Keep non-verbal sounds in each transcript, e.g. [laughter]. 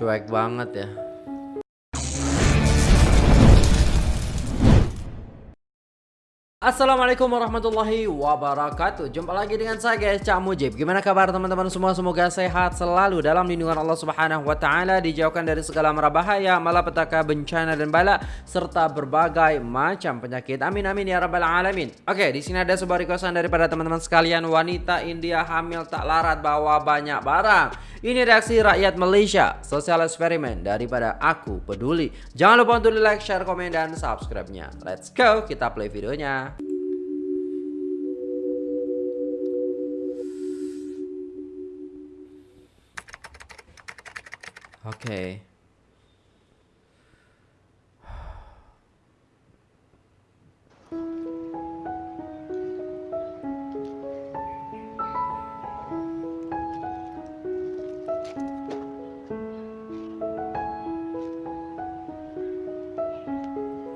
Cuek banget ya. Assalamualaikum warahmatullahi wabarakatuh. Jumpa lagi dengan saya guys Cak Mujib. Gimana kabar teman-teman semua? Semoga sehat selalu dalam lindungan Allah subhanahu wa ta'ala Dijauhkan dari segala mara bahaya Malapetaka, bencana dan bala Serta berbagai macam penyakit. Amin amin ya rabbal alamin. Oke di sini ada sebuah requestan daripada teman-teman sekalian. Wanita India hamil tak larat bawa banyak barang. Ini reaksi rakyat Malaysia. Sosial eksperimen daripada aku peduli. Jangan lupa untuk di like, share, komen, dan subscribe-nya. Let's go kita play videonya Oke.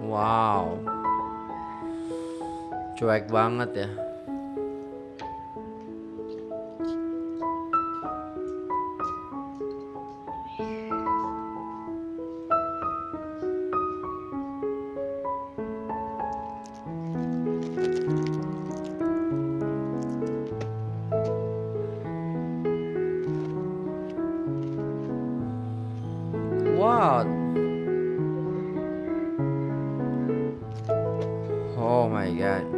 Wow. Cuek banget ya. What? Oh my god.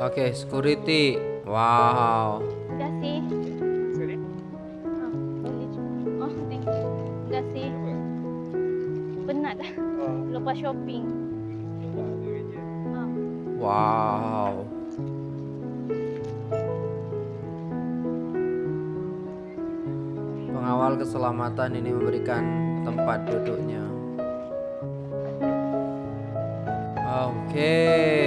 Oke, security. Wow. Penat dah. [laughs] Lepas shopping. Ah, Wow. Pengawal keselamatan ini memberikan tempat duduknya. Oke. terima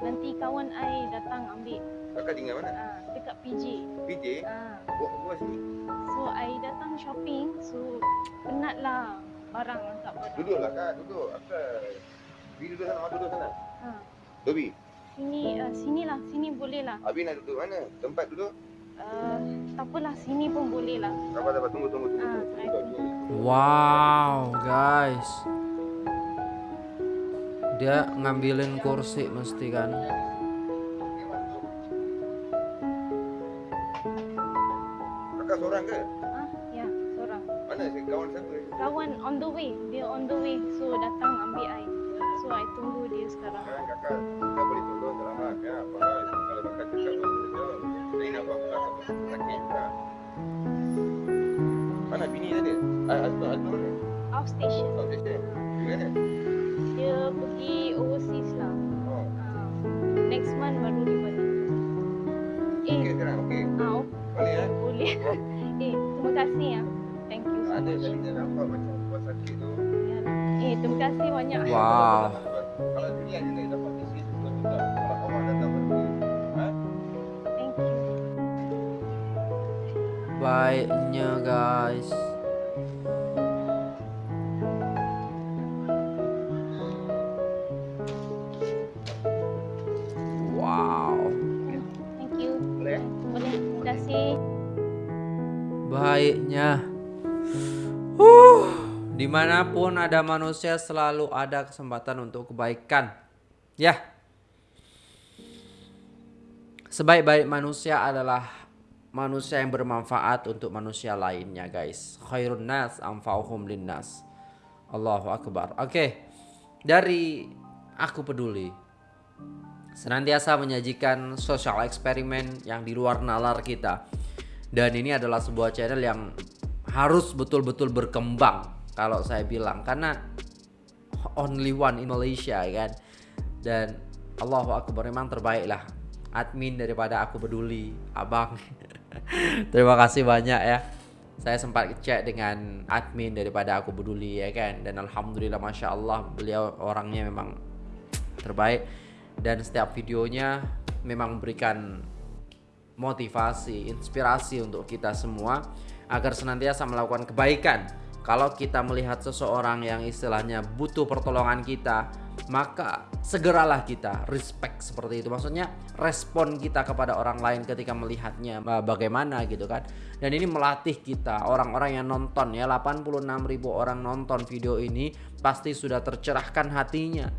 nanti kawan I datang ambil Kakak tinggal mana? ah dekat PJ PJ? ah Buat buat sini. so I datang shopping so penat lah barang angkat barang Duduklah kak, duduk. Apa? Bi duduk sana, awak duduk sana. ah Dobi, sini uh, sini lah sini boleh lah Abi nak duduk mana? Tempat duduk? uh, tak apalah sini pun boleh lah Sabar, sabar. Tunggu, tunggu, tunggu. Ah, tunggu. baik. Duduk, duduk. Wow, guys. Dia ngambilin kursi mesti kan. Kakak seorang ke? ah ya seorang Mana si kawan siapa? kawan on the way dia on the way so datang ambil I so I tunggu dia sekarang Sekarang kakak, kita boleh tolong dalam hal ya. Apa? Kalau kakak cakap. Saya nak buat kakak sakit tak? Mana bini tadi? Ah, Atu, Atu mana? off station Oh, dia dia. Di mana? Pergi overseas lah Oh, Ah, next month baru dia balik eh okey sekarang, okey. ah oh, Boleh ya? boleh [laughs] eh terima kasih ya thank you so Ada much tadi dia nampak macam buat sakit tu. Ya. eh terima kasih banyak Wow. Kalau dunia dia nak dapat betul betul. Kalau awak datang pergi, ha? thank you Baiknya, guys. Baiknya. Uh, di mana pun ada manusia selalu ada kesempatan untuk kebaikan. Ya. Sebaik-baik manusia adalah manusia yang bermanfaat untuk manusia lainnya, guys. Khairun nas anfa'uhum linnas. Allahu akbar. Oke. Dari aku peduli. Senantiasa menyajikan social eksperimen yang di luar nalar kita. Dan ini adalah sebuah channel yang harus betul-betul berkembang kalau saya bilang. Karena only one in Malaysia kan? Dan Allahu Akbar memang terbaik lah. Admin daripada aku peduli abang. [laughs] Terima kasih banyak ya. Saya sempat cek dengan admin daripada aku peduli ya kan? Dan alhamdulillah masya Allah beliau orangnya memang terbaik. Dan setiap videonya memang memberikan motivasi inspirasi untuk kita semua agar senantiasa melakukan kebaikan. Kalau kita melihat seseorang yang istilahnya butuh pertolongan kita, maka segeralah kita respect seperti itu. Maksudnya respon kita kepada orang lain ketika melihatnya bagaimana gitu kan. Dan ini melatih kita orang-orang yang nonton ya 86 ribu orang nonton video ini pasti sudah tercerahkan hatinya.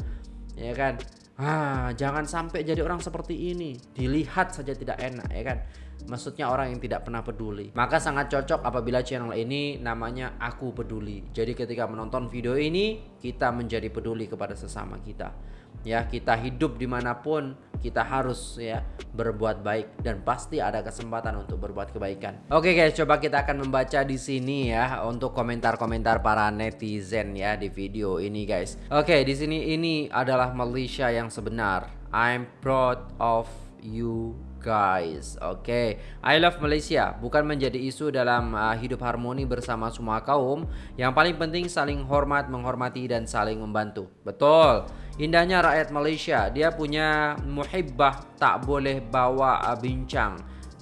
Ya kan? Ah, jangan sampai jadi orang seperti ini. Dilihat saja tidak enak ya kan maksudnya orang yang tidak pernah peduli. Maka sangat cocok apabila channel ini namanya Aku Peduli. Jadi ketika menonton video ini, kita menjadi peduli kepada sesama kita. Ya, kita hidup di mana pun, kita harus ya berbuat baik dan pasti ada kesempatan untuk berbuat kebaikan. Oke guys, coba kita akan membaca di sini ya untuk komentar-komentar para netizen ya di video ini guys. Oke, di sini ini adalah Malaysia yang sebenar. I'm proud of you guys. Oke, okay. I love Malaysia bukan menjadi isu dalam uh, hidup harmoni bersama semua kaum. Yang paling penting saling hormat, menghormati dan saling membantu. Betul. Indahnya rakyat Malaysia, dia punya muhibbah tak boleh bawa uh, bincang.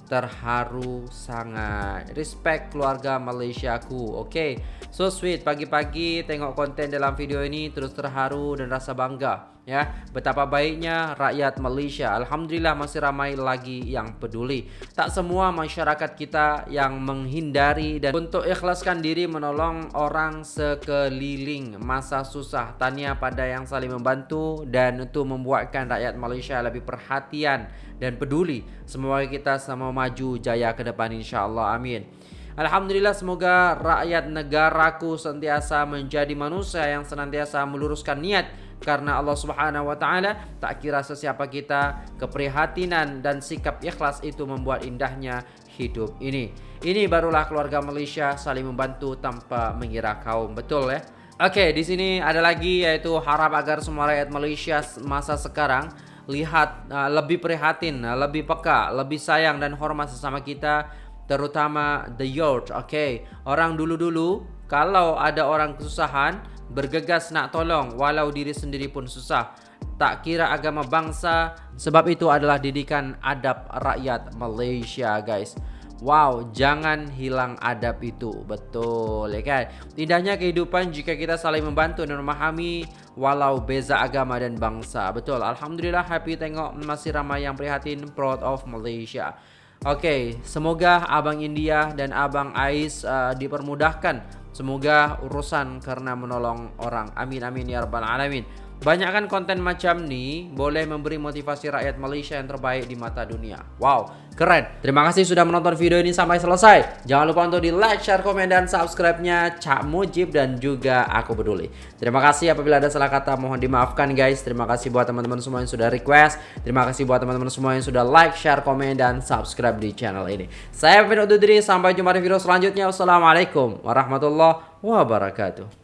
Terharu sangat. Respect keluarga Malaysiaku. Oke. Okay. So sweet pagi-pagi tengok konten dalam video ini terus terharu dan rasa bangga ya. Betapa baiknya rakyat Malaysia. Alhamdulillah masih ramai lagi yang peduli. Tak semua masyarakat kita yang menghindari dan untuk ikhlaskan diri menolong orang sekeliling. Masa susah. Tanya pada yang saling membantu dan untuk membuatkan rakyat Malaysia lebih perhatian dan peduli. Semoga kita sama maju jaya ke depan insyaallah amin Alhamdulillah semoga rakyat negaraku sentiasa menjadi manusia yang senantiasa meluruskan niat karena Allah Subhanahu wa taala tak kira sesiapa kita keprihatinan dan sikap ikhlas itu membuat indahnya hidup ini. Ini barulah keluarga Malaysia saling membantu tanpa mengira kaum. Betul ya? Oke, di sini ada lagi yaitu harap agar semua rakyat Malaysia masa sekarang lihat uh, lebih prihatin, uh, lebih peka, lebih sayang dan hormat sesama kita terutama the youth. Oke, okay. orang dulu-dulu kalau ada orang kesusahan bergegas nak tolong walau diri sendiri pun susah. Tak kira agama bangsa, sebab itu adalah didikan adab rakyat Malaysia, guys. Wow, jangan hilang adab itu. Betul, ya kan? Indahnya kehidupan jika kita saling membantu dan memahami walau beza agama dan bangsa. Betul, Alhamdulillah happy tengok masih ramai yang prihatin proud of Malaysia. Oke, okay, semoga Abang India dan Abang Ais uh, dipermudahkan Semoga urusan karena menolong orang. Amin amin ya rabbal alamin. Banyakkan konten macam ni boleh memberi motivasi rakyat Malaysia yang terbaik di mata dunia. Wow, keren. Terima kasih sudah menonton video ini sampai selesai. Jangan lupa untuk di like, share, komen, dan subscribe-nya Cak Mujib dan juga Aku Peduli. Terima kasih apabila ada salah kata mohon dimaafkan guys. Terima kasih buat teman-teman semua yang sudah request. Terima kasih buat teman-teman semua yang sudah like, share, komen, dan subscribe di channel ini. Saya Pino Dudri, sampai jumpa di video selanjutnya. Wassalamualaikum warahmatullahi wabarakatuh.